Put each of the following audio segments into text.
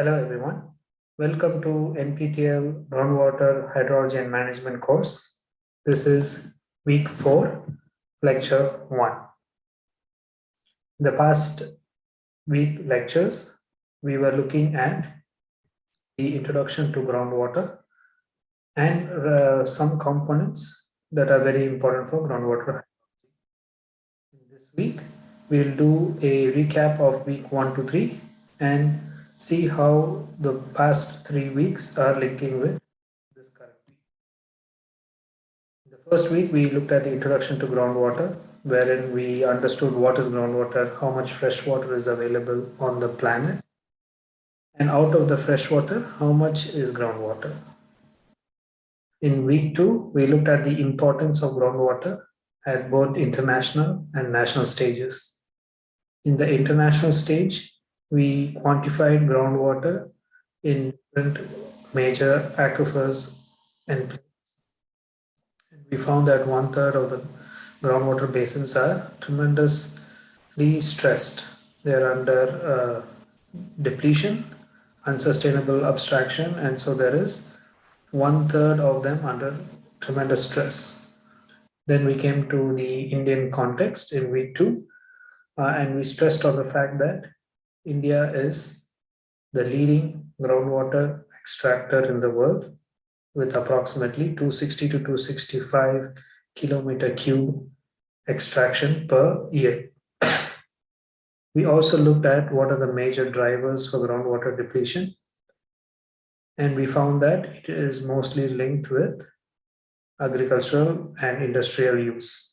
Hello everyone. Welcome to NPTEL Groundwater Hydrology and Management course. This is week 4, lecture 1. The past week lectures, we were looking at the introduction to groundwater and uh, some components that are very important for groundwater. In this week, we'll do a recap of week 1 to 3 and see how the past three weeks are linking with this current week. The first week, we looked at the introduction to groundwater, wherein we understood what is groundwater, how much fresh water is available on the planet, and out of the fresh water, how much is groundwater. In week two, we looked at the importance of groundwater at both international and national stages. In the international stage, we quantified groundwater in different major aquifers and plains. We found that one third of the groundwater basins are tremendously stressed. They're under uh, depletion, unsustainable abstraction, and so there is one third of them under tremendous stress. Then we came to the Indian context in week two, uh, and we stressed on the fact that India is the leading groundwater extractor in the world with approximately 260 to 265 kilometer cube extraction per year. we also looked at what are the major drivers for groundwater depletion. And we found that it is mostly linked with agricultural and industrial use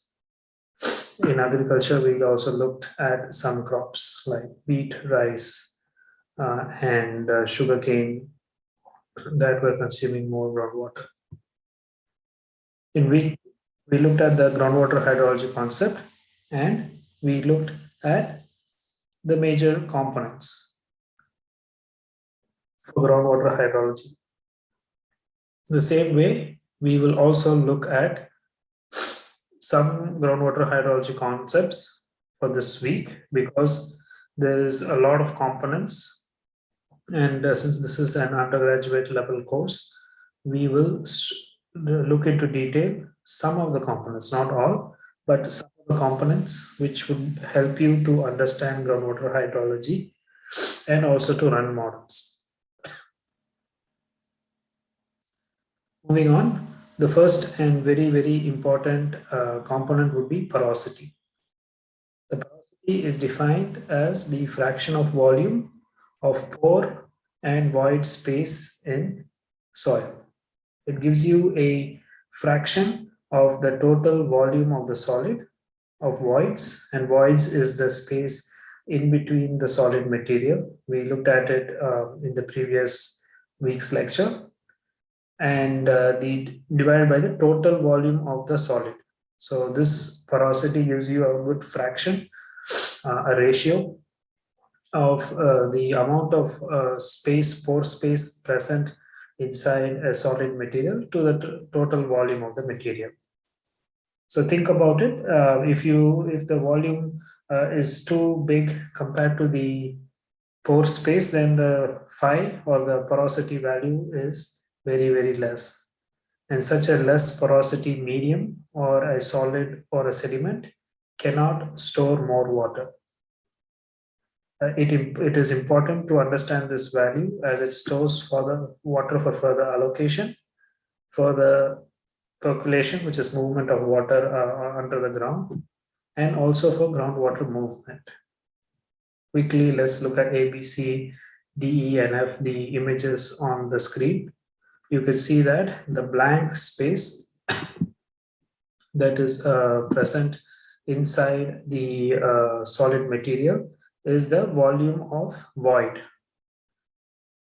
in agriculture, we also looked at some crops like wheat, rice, uh, and uh, sugarcane that were consuming more groundwater. In week, we looked at the groundwater hydrology concept and we looked at the major components for groundwater hydrology. The same way, we will also look at some groundwater hydrology concepts for this week because there is a lot of components. And uh, since this is an undergraduate level course we will look into detail some of the components not all but some of the components which would help you to understand groundwater hydrology and also to run models. Moving on the first and very, very important uh, component would be porosity. The porosity is defined as the fraction of volume of pore and void space in soil. It gives you a fraction of the total volume of the solid of voids and voids is the space in between the solid material. We looked at it uh, in the previous week's lecture and uh, the divided by the total volume of the solid. So this porosity gives you a good fraction, uh, a ratio of uh, the amount of uh, space, pore space present inside a solid material to the total volume of the material. So think about it. Uh, if you if the volume uh, is too big compared to the pore space, then the phi or the porosity value is very, very less. And such a less porosity medium or a solid or a sediment cannot store more water. Uh, it, it is important to understand this value as it stores further water for further allocation, for the percolation, which is movement of water uh, under the ground, and also for groundwater movement. Quickly, let's look at A, B, C, D, E, and F, the images on the screen you can see that the blank space that is uh, present inside the uh, solid material is the volume of void.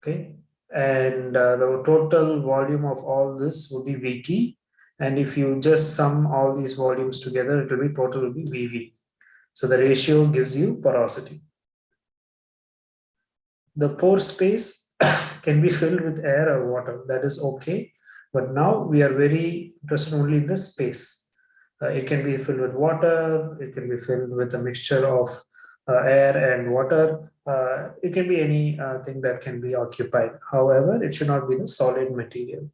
Okay? And uh, the total volume of all this would be vt. And if you just sum all these volumes together it will be total will be vv. So the ratio gives you porosity. The pore space can be filled with air or water that is okay but now we are very interested only in the space uh, it can be filled with water it can be filled with a mixture of uh, air and water uh, it can be any uh, thing that can be occupied. However, it should not be the solid material.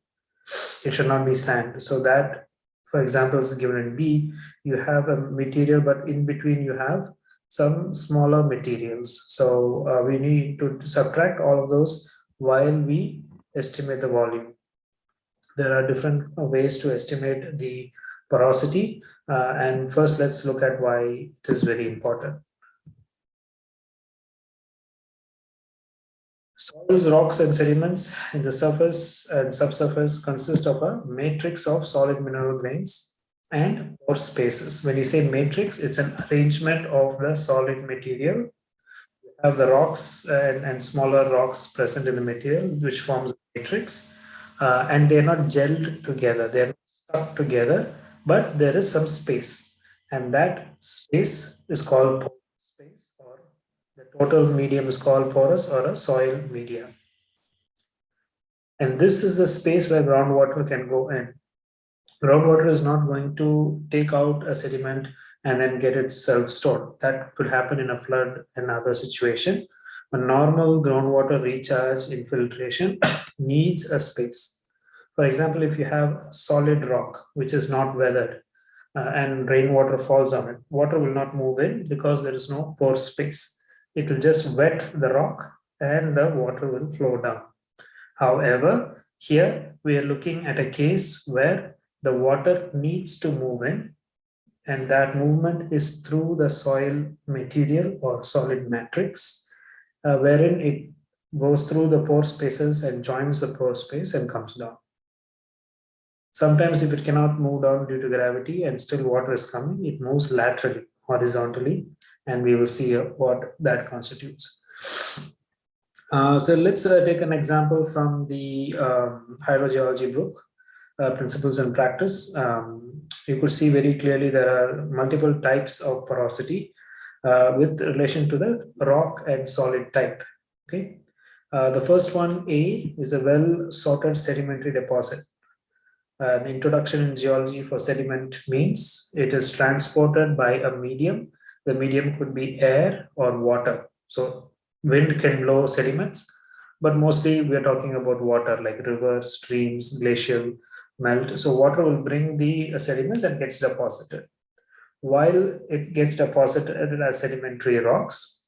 It should not be sand. So that, for example, is given in B, you have a material, but in between you have some smaller materials. So uh, we need to subtract all of those while we estimate the volume. There are different ways to estimate the porosity. Uh, and first, let's look at why it is very important. Soils, rocks, and sediments in the surface and subsurface consist of a matrix of solid mineral grains and pore spaces. When you say matrix, it's an arrangement of the solid material. You have the rocks and, and smaller rocks present in the material, which forms a matrix. Uh, and they're not gelled together, they're stuck together, but there is some space. And that space is called space or the total medium is called porous or a soil medium. And this is the space where groundwater can go in. Groundwater is not going to take out a sediment and then get itself stored. That could happen in a flood and other situation. A normal groundwater recharge infiltration needs a space. For example, if you have solid rock, which is not weathered, uh, and rainwater falls on it, water will not move in because there is no pore space it will just wet the rock and the water will flow down. However, here we are looking at a case where the water needs to move in and that movement is through the soil material or solid matrix uh, wherein it goes through the pore spaces and joins the pore space and comes down. Sometimes if it cannot move down due to gravity and still water is coming, it moves laterally, horizontally and we will see uh, what that constitutes. Uh, so let's uh, take an example from the um, hydrogeology book, uh, Principles and Practice. Um, you could see very clearly there are multiple types of porosity uh, with relation to the rock and solid type. Okay, uh, the first one, A, is a well-sorted sedimentary deposit. An introduction in geology for sediment means it is transported by a medium the medium could be air or water. So wind can blow sediments, but mostly we are talking about water like rivers, streams, glacial melt. So water will bring the sediments and gets deposited. While it gets deposited as sedimentary rocks,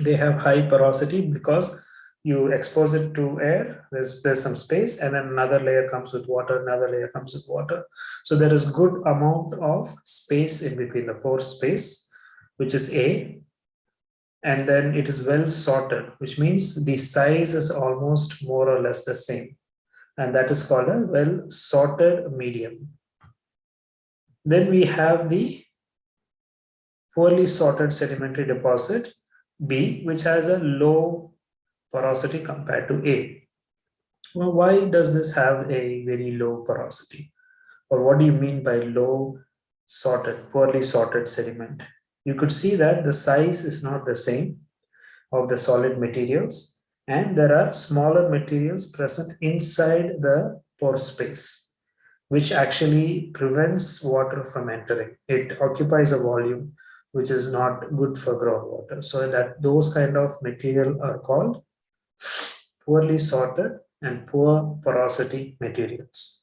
they have high porosity because you expose it to air, there's, there's some space, and then another layer comes with water, another layer comes with water. So there is good amount of space in between the pore space which is A, and then it is well sorted, which means the size is almost more or less the same. And that is called a well sorted medium. Then we have the poorly sorted sedimentary deposit B, which has a low porosity compared to A. Well, why does this have a very low porosity? Or what do you mean by low sorted, poorly sorted sediment? you could see that the size is not the same of the solid materials and there are smaller materials present inside the pore space which actually prevents water from entering. It occupies a volume which is not good for groundwater. So that those kind of material are called poorly sorted and poor porosity materials.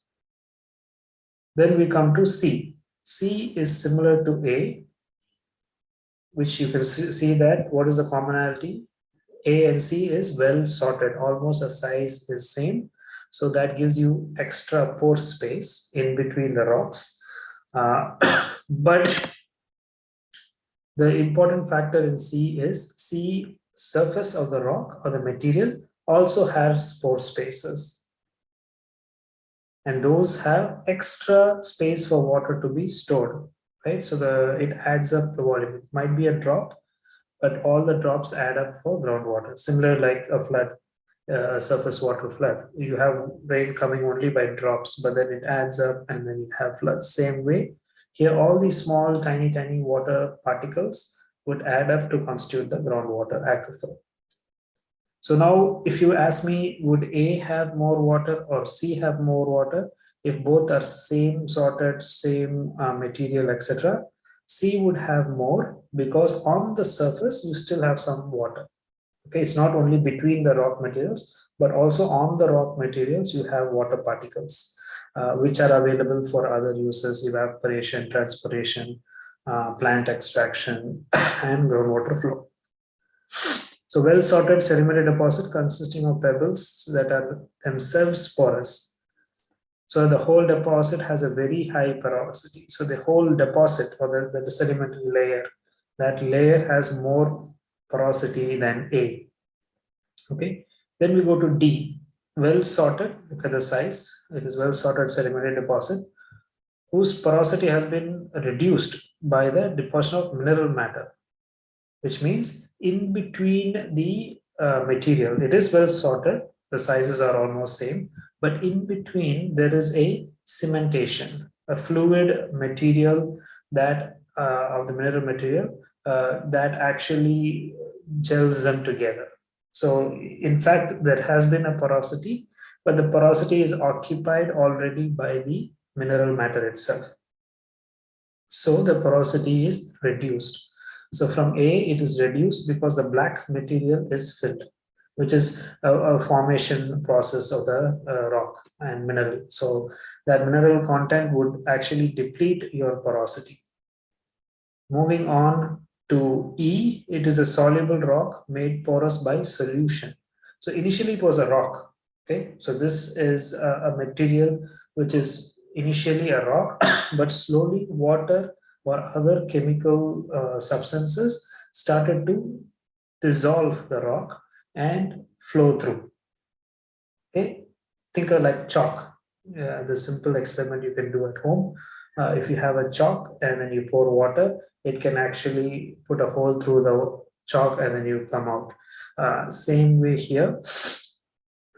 Then we come to C. C is similar to A which you can see that what is the commonality a and c is well sorted almost the size is same so that gives you extra pore space in between the rocks uh, but the important factor in c is c surface of the rock or the material also has pore spaces and those have extra space for water to be stored right? So the it adds up the volume. It might be a drop, but all the drops add up for groundwater. Similar like a flood, uh, surface water flood. You have rain coming only by drops, but then it adds up and then you have floods. Same way, here all these small, tiny, tiny water particles would add up to constitute the groundwater aquifer. So now if you ask me, would A have more water or C have more water? if both are same sorted, same uh, material, etc., C would have more because on the surface you still have some water. Okay, it's not only between the rock materials, but also on the rock materials, you have water particles, uh, which are available for other uses, evaporation, transpiration, uh, plant extraction, and groundwater flow. So well-sorted sedimentary deposit consisting of pebbles that are themselves porous. So the whole deposit has a very high porosity. So the whole deposit or the, the sedimentary layer, that layer has more porosity than A. Okay, then we go to D, well sorted, look at the size, it is well sorted sedimentary deposit whose porosity has been reduced by the deposition of mineral matter, which means in between the uh, material, it is well sorted, the sizes are almost same, but in between there is a cementation, a fluid material that uh, of the mineral material uh, that actually gels them together. So in fact, there has been a porosity, but the porosity is occupied already by the mineral matter itself. So the porosity is reduced. So from A, it is reduced because the black material is filled, which is a, a formation process of the uh, rock and mineral. So that mineral content would actually deplete your porosity. Moving on to E, it is a soluble rock made porous by solution. So initially it was a rock. Okay, so this is a, a material which is initially a rock, but slowly water or other chemical uh, substances started to dissolve the rock and flow through. Okay, think of like chalk. Uh, the simple experiment you can do at home. Uh, if you have a chalk and then you pour water, it can actually put a hole through the chalk and then you come out. Uh, same way here,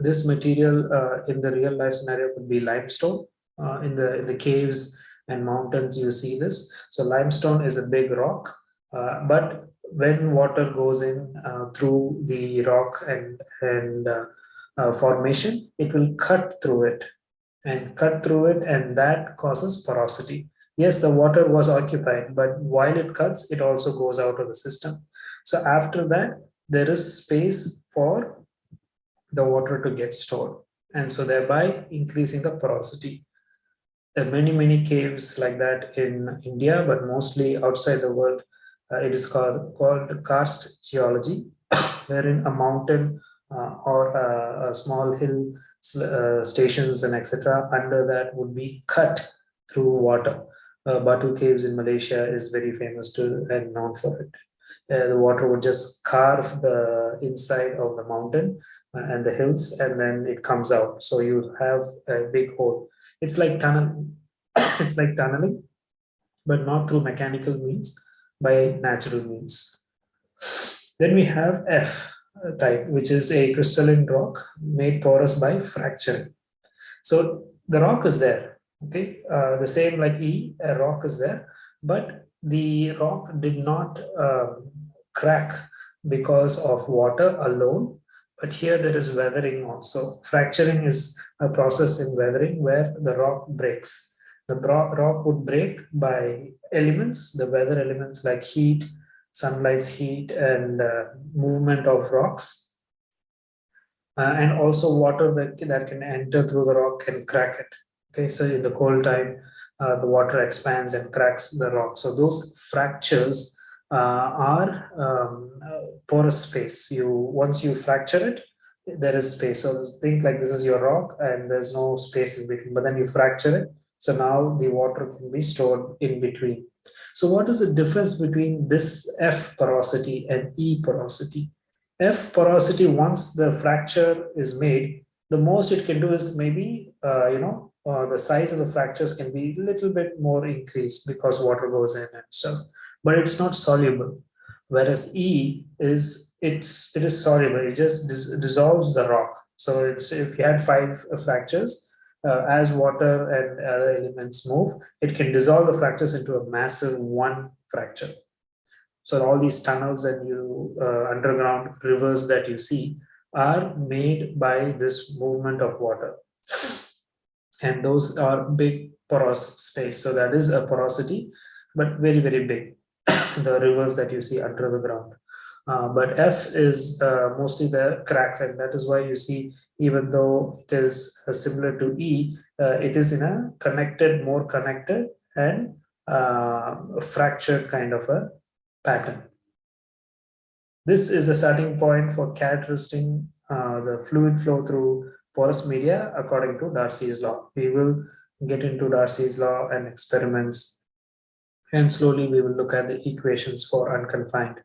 this material uh, in the real life scenario could be limestone. Uh, in the in the caves and mountains, you see this. So limestone is a big rock, uh, but when water goes in uh, through the rock and and uh, formation, it will cut through it and cut through it, and that causes porosity yes, the water was occupied, but while it cuts, it also goes out of the system. So after that, there is space for the water to get stored. And so thereby increasing the porosity. There are many, many caves like that in India, but mostly outside the world. Uh, it is called, called karst geology, wherein a mountain uh, or a, a, small hill uh, stations and etc. under that would be cut through water uh, Batu Caves in Malaysia is very famous to and known for it. Uh, the water would just carve the inside of the mountain uh, and the hills and then it comes out. So you have a big hole. It's like tunnel, it's like tunneling, but not through mechanical means, by natural means. Then we have F type, which is a crystalline rock made porous by fracturing. So the rock is there, okay uh, the same like e a rock is there but the rock did not uh, crack because of water alone but here there is weathering also fracturing is a process in weathering where the rock breaks the rock would break by elements the weather elements like heat sunlight's heat and uh, movement of rocks uh, and also water that, that can enter through the rock can crack it Okay, so in the cold time, uh, the water expands and cracks the rock. So those fractures uh, are um, porous space. You once you fracture it, there is space. So think like this is your rock and there's no space in between, but then you fracture it. So now the water can be stored in between. So what is the difference between this F porosity and E porosity? F porosity, once the fracture is made, the most it can do is maybe, uh, you know, uh, the size of the fractures can be a little bit more increased because water goes in and stuff, but it's not soluble. Whereas E is it's it is soluble. It just dis dissolves the rock. So it's if you had five fractures, uh, as water and other elements move, it can dissolve the fractures into a massive one fracture. So all these tunnels and you uh, underground rivers that you see are made by this movement of water and those are big porous space. So that is a porosity, but very, very big, the rivers that you see under the ground. Uh, but F is uh, mostly the cracks, and that is why you see, even though it is uh, similar to E, uh, it is in a connected, more connected and uh, fractured kind of a pattern. This is a starting point for characterizing the fluid flow through porous media according to Darcy's law. We will get into Darcy's law and experiments and slowly we will look at the equations for unconfined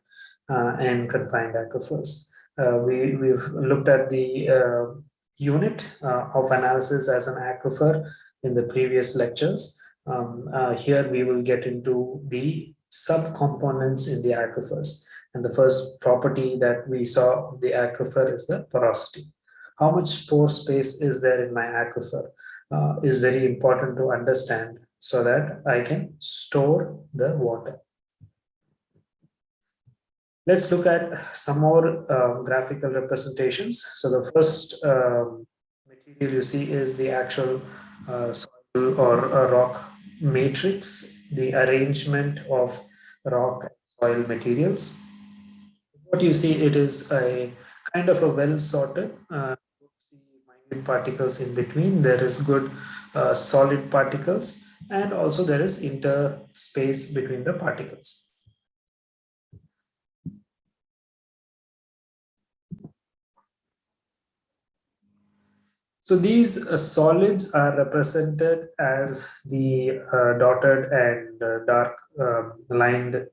and confined aquifers. Uh, we, we've looked at the uh, unit uh, of analysis as an aquifer in the previous lectures. Um, uh, here we will get into the subcomponents in the aquifers. And the first property that we saw the aquifer is the porosity. How much pore space is there in my aquifer uh, is very important to understand so that I can store the water. Let's look at some more uh, graphical representations. So the first um, material you see is the actual uh, soil or rock matrix, the arrangement of rock soil materials. What you see, it is a kind of a well sorted uh, particles in between. There is good uh, solid particles and also there is interspace between the particles. So these uh, solids are represented as the uh, dotted and uh, dark um, lined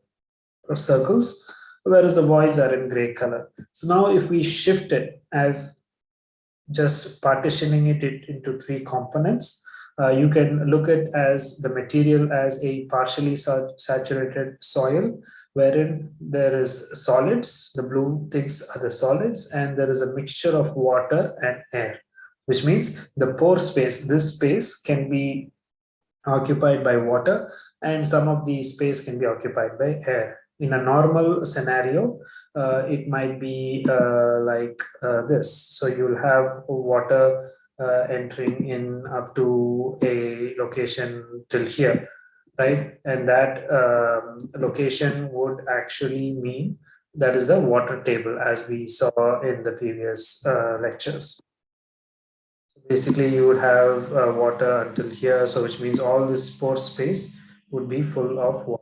circles, whereas the voids are in gray color. So now if we shift it as just partitioning it into three components, uh, you can look at as the material as a partially saturated soil wherein there is solids, the blue things are the solids, and there is a mixture of water and air which means the pore space, this space can be occupied by water and some of the space can be occupied by air. In a normal scenario, uh, it might be uh, like uh, this. So you'll have water uh, entering in up to a location till here, right? And that um, location would actually mean that is the water table as we saw in the previous uh, lectures basically you would have uh, water until here so which means all this pore space would be full of water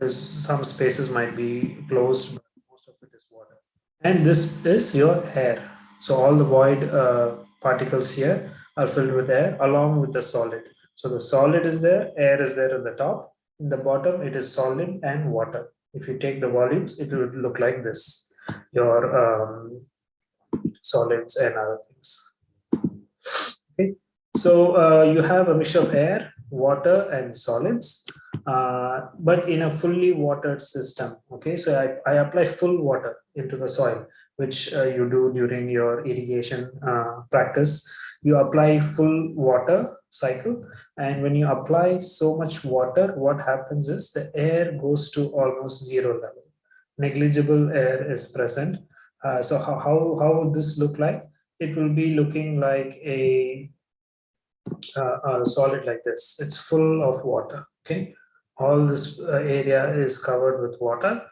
There's some spaces might be closed but most of it is water. And this is your air. So all the void uh, particles here are filled with air along with the solid. So the solid is there air is there at the top. In the bottom it is solid and water. If you take the volumes it would look like this. Your um, solids and other things. Okay, so uh, you have a mixture of air, water, and solids, uh, but in a fully watered system. Okay, so I, I apply full water into the soil, which uh, you do during your irrigation uh, practice. You apply full water cycle, and when you apply so much water, what happens is the air goes to almost zero level. Negligible air is present uh, so how, how, how would this look like? It will be looking like a, uh, a solid like this. It's full of water, okay? All this uh, area is covered with water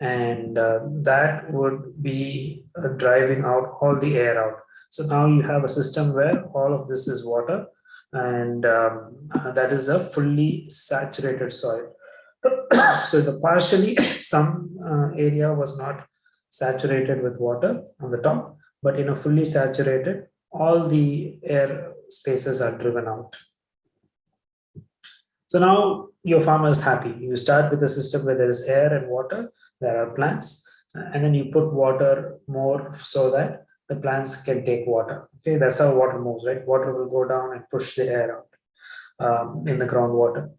and uh, that would be uh, driving out all the air out. So now you have a system where all of this is water and um, that is a fully saturated soil. so the partially some uh, area was not saturated with water on the top, but in a fully saturated, all the air spaces are driven out. So now your farmer is happy. You start with a system where there is air and water, there are plants, and then you put water more so that the plants can take water. Okay, that's how water moves, right? Water will go down and push the air out um, in the groundwater.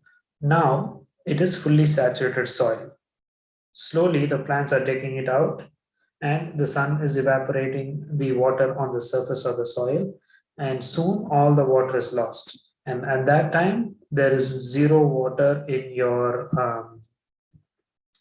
Now it is fully saturated soil. Slowly the plants are taking it out and the sun is evaporating the water on the surface of the soil and soon all the water is lost. And at that time there is zero water in your um,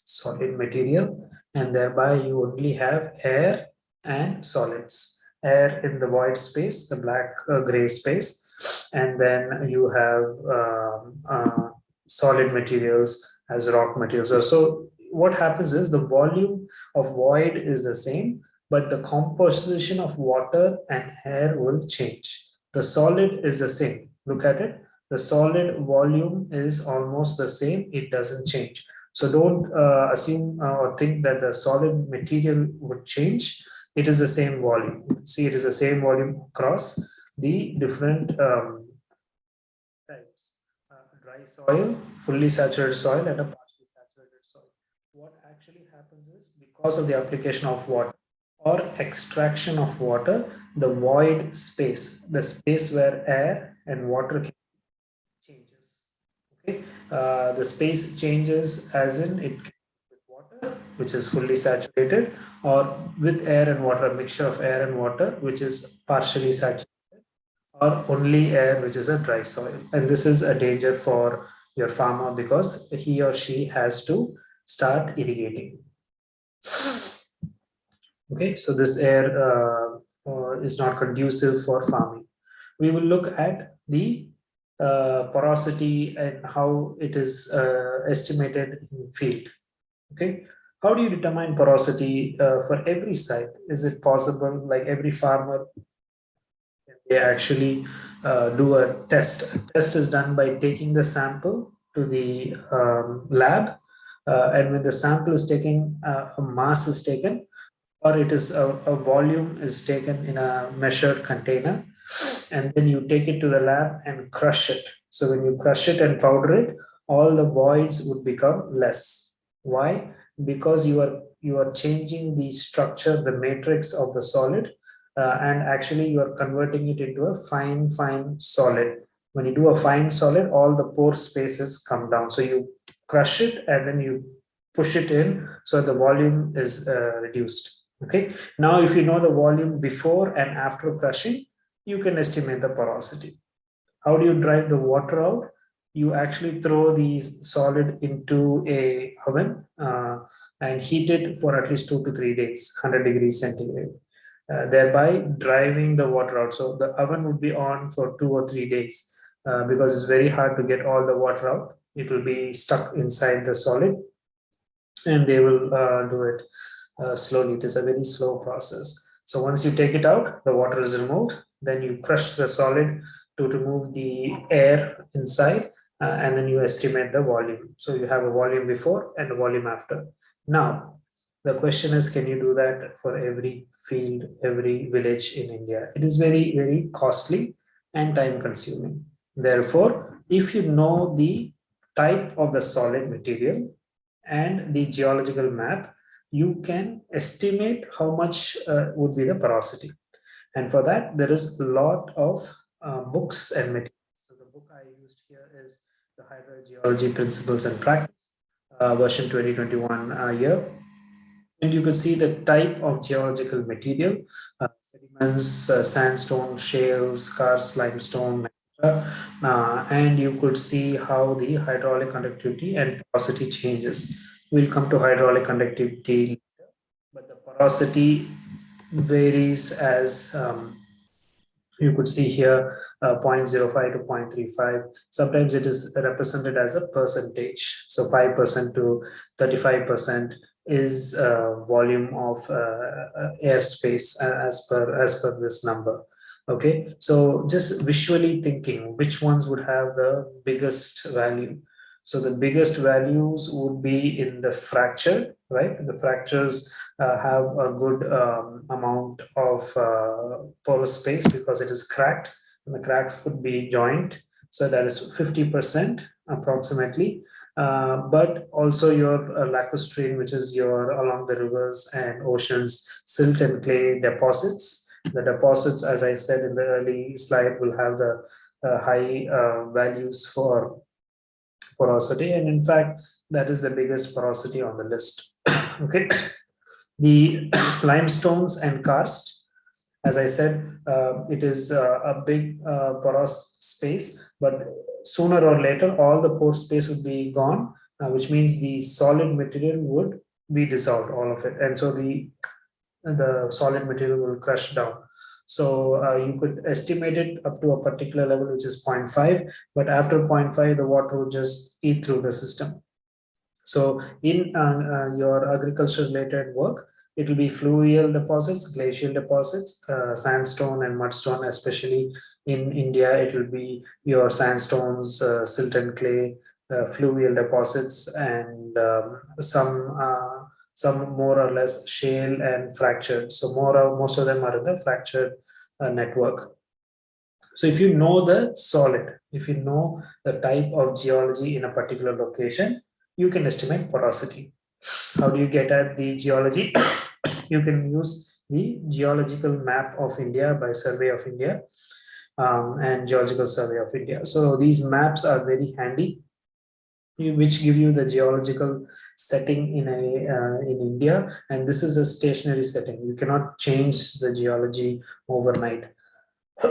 solid material and thereby you only have air and solids. Air in the void space the black uh, gray space and then you have um, uh, solid materials as rock materials. So, so what happens is the volume of void is the same, but the composition of water and air will change. The solid is the same. Look at it. The solid volume is almost the same. It doesn't change. So don't uh, assume uh, or think that the solid material would change. It is the same volume. See, it is the same volume across the different um, types. Uh, dry soil, fully saturated soil, and a partially saturated soil. What actually happens is because of the application of water, or extraction of water, the void space, the space where air and water changes. Okay, uh, the space changes as in it with water, which is fully saturated, or with air and water, a mixture of air and water, which is partially saturated, or only air, which is a dry soil. And this is a danger for your farmer because he or she has to start irrigating. Okay, so this air uh, uh, is not conducive for farming. We will look at the uh, porosity and how it is uh, estimated in field. Okay, how do you determine porosity uh, for every site? Is it possible, like every farmer, they actually uh, do a test? A test is done by taking the sample to the um, lab, Uh, and when the sample is taken, uh, a mass is taken, or it is a, a volume is taken in a measured container and then you take it to the lab and crush it. So when you crush it and powder it, all the voids would become less. Why? Because you are you are changing the structure, the matrix of the solid, uh, and actually you are converting it into a fine, fine solid. When you do a fine solid, all the pore spaces come down. So you crush it and then you push it in so the volume is uh, reduced. Okay, now if you know the volume before and after crushing, you can estimate the porosity. How do you drive the water out? You actually throw these solid into a oven uh, and heat it for at least two to three days, 100 degrees centigrade, uh, thereby driving the water out. So the oven would be on for two or three days uh, because it's very hard to get all the water out. It will be stuck inside the solid and they will uh, do it uh, slowly. It is a very slow process. So once you take it out, the water is removed. Then you crush the solid to remove the air inside uh, and then you estimate the volume. So you have a volume before and a volume after. Now, the question is, can you do that for every field, every village in India? It is very, very costly and time consuming. Therefore, if you know the type of the solid material and the geological map, you can estimate how much uh, would be the porosity. And for that, there is a lot of uh, books and materials. So the book I used here is the Hydrogeology Principles and Practice, uh, version 2021 uh, year. And you could see the type of geological material, uh, sediments, uh, sandstone, shales, karst, limestone, etc. and you could see how the hydraulic conductivity and porosity changes. We'll come to hydraulic conductivity, but the porosity varies as um, you could see here uh, 0.05 to 0.35 sometimes it is represented as a percentage so 5% to 35% is uh, volume of uh, uh airspace uh, as per as per this number okay so just visually thinking which ones would have the biggest value so the biggest values would be in the fracture, right? The fractures uh, have a good um, amount of uh, porous space because it is cracked and the cracks could be joined. So that is 50% approximately. Uh, but also your uh, lacustrine, which is your along the rivers and oceans, silt and clay deposits. The deposits, as I said in the early slide, will have the uh, high uh, values for porosity. And in fact that is the biggest porosity on the list. Okay. The limestones and karst as i said uh, it is uh, a big uh, porous space but sooner or later all the pore space would be gone uh, which means the solid material would be dissolved all of it. And so the the solid material will crush down so uh, you could estimate it up to a particular level, which is 0.5, but after 0.5, the water will just eat through the system. So in uh, uh, your agriculture related work, it will be fluvial deposits, glacial deposits, uh, sandstone and mudstone, especially in India, it will be your sandstones, uh, silt and clay, uh, fluvial deposits, and um, some some more or less shale and fractured. So more most of them are in the fractured uh, network. So if you know the solid, if you know the type of geology in a particular location, you can estimate porosity. How do you get at the geology? you can use the geological map of India by Survey of India um, and Geological Survey of India. So these maps are very handy which give you the geological setting in a uh, in India. And this is a stationary setting. You cannot change the geology overnight.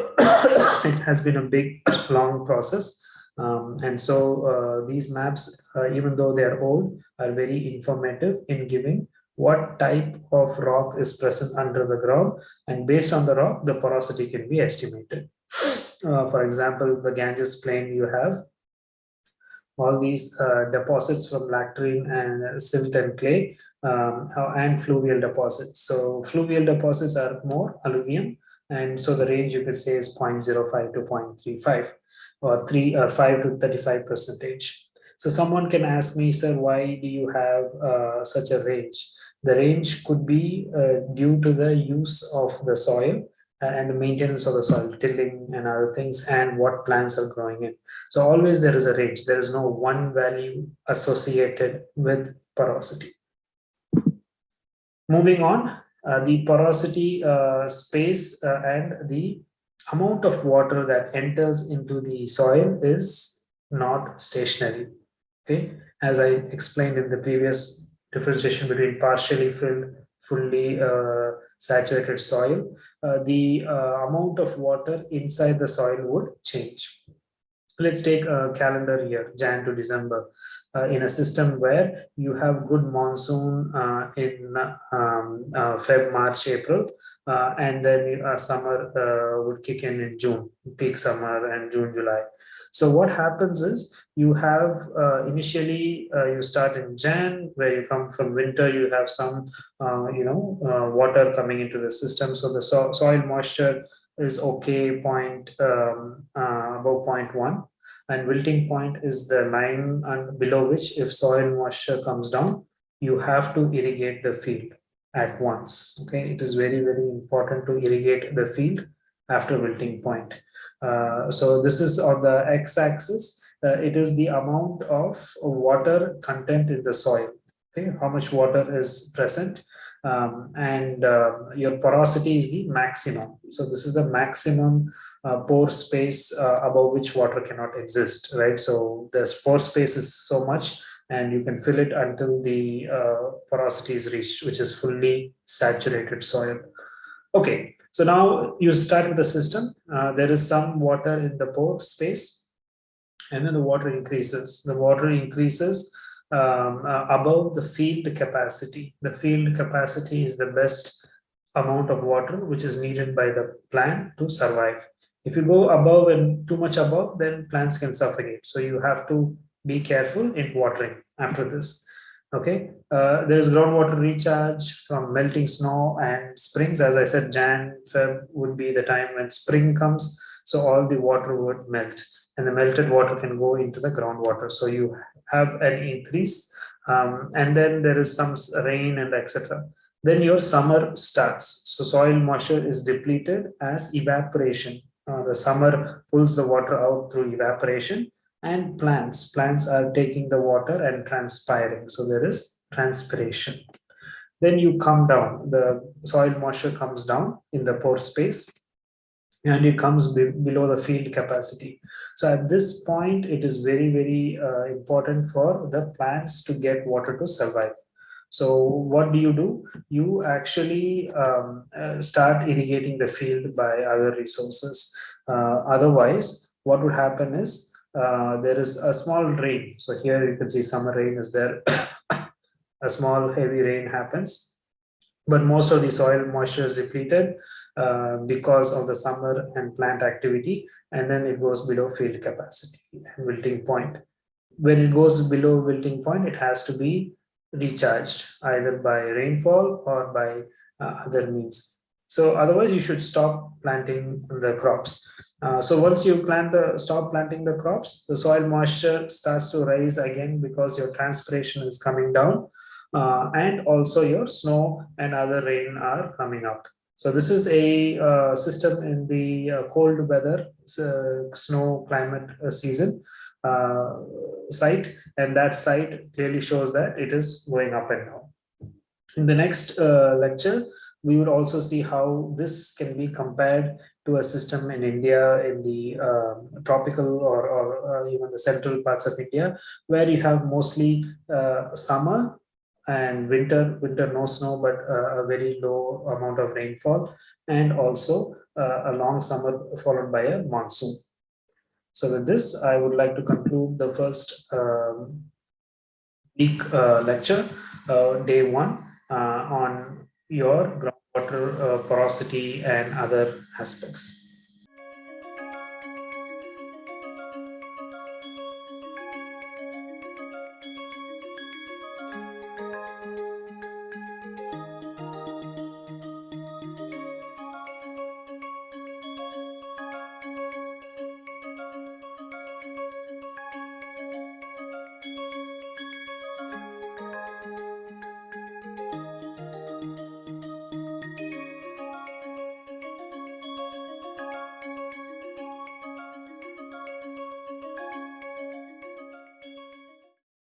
It has been a big long process. Um, and so uh, these maps uh, even though they are old are very informative in giving what type of rock is present under the ground. And based on the rock the porosity can be estimated. Uh, for example the Ganges plain you have all these uh, deposits from lacustrine and silt and clay um, uh, and fluvial deposits. So fluvial deposits are more alluvium and so the range you could say is 0.05 to 0.35 or 3 or 5 to 35 percentage. So someone can ask me, sir, why do you have uh, such a range? The range could be uh, due to the use of the soil and the maintenance of the soil, tilling and other things, and what plants are growing in. So always there is a range. There is no one value associated with porosity. Moving on, uh, the porosity uh, space uh, and the amount of water that enters into the soil is not stationary. Okay, as I explained in the previous differentiation between partially filled, fully uh, saturated soil, uh, the uh, amount of water inside the soil would change. Let's take a calendar year, Jan to December, uh, in a system where you have good monsoon uh, in um, Feb, March, April, and then summer would kick in in June, peak summer and June, July. So what happens is you have uh, initially uh, you start in Jan where you come from winter you have some uh, you know uh, water coming into the system. So the so soil moisture is okay point um, uh, above 0.1 and wilting point is the line and below which if soil moisture comes down you have to irrigate the field at once. Okay? It is very very important to irrigate the field after wilting point. Uh, so this is on the x-axis. Uh, it is the amount of water content in the soil. Okay, how much water is present, um, and uh, your porosity is the maximum. So this is the maximum uh, pore space uh, above which water cannot exist, right? So the pore space is so much, and you can fill it until the uh, porosity is reached, which is fully saturated soil. Okay, so now you start with the system. Uh, there is some water in the pore space, and then the water increases. The water increases um, uh, above the field capacity. The field capacity is the best amount of water which is needed by the plant to survive. If you go above and too much above, then plants can suffocate. So you have to be careful in watering after this okay. Uh, there is groundwater recharge from melting snow and springs. As i said jan feb would be the time when spring comes. So all the water would melt and the melted water can go into the groundwater. So you have an increase. Um, and then there is some rain and etc then your summer starts. So soil moisture is depleted as evaporation. Uh, the summer pulls the water out through evaporation and plants. Plants are taking the water and transpiring. So there is transpiration. Then you come down, the soil moisture comes down in the pore space and it comes be below the field capacity. So at this point, it is very, very uh, important for the plants to get water to survive. So what do you do? You actually um, uh, start irrigating the field by other resources. Uh, otherwise, what would happen is uh, there is a small rain. So here you can see summer rain is there. a small heavy rain happens. But most of the soil moisture is depleted uh, because of the summer and plant activity. And then it goes below field capacity and wilting point. when it goes below wilting point, it has to be recharged either by rainfall or by uh, other means. So otherwise you should stop planting the crops. Uh, so once you plant the stop planting the crops, the soil moisture starts to rise again because your transpiration is coming down uh, and also your snow and other rain are coming up. So this is a uh, system in the uh, cold weather uh, snow climate uh, season site and that site clearly shows that it is going up and down. In the next lecture, we would also see how this can be compared to a system in India in the uh, tropical or, or uh, even the central parts of India, where you have mostly uh, summer and winter, winter no snow, but uh, a very low amount of rainfall, and also uh, a long summer followed by a monsoon. So with this, I would like to conclude the first um, week lecture, day one, on your groundwater uh, porosity and other aspects.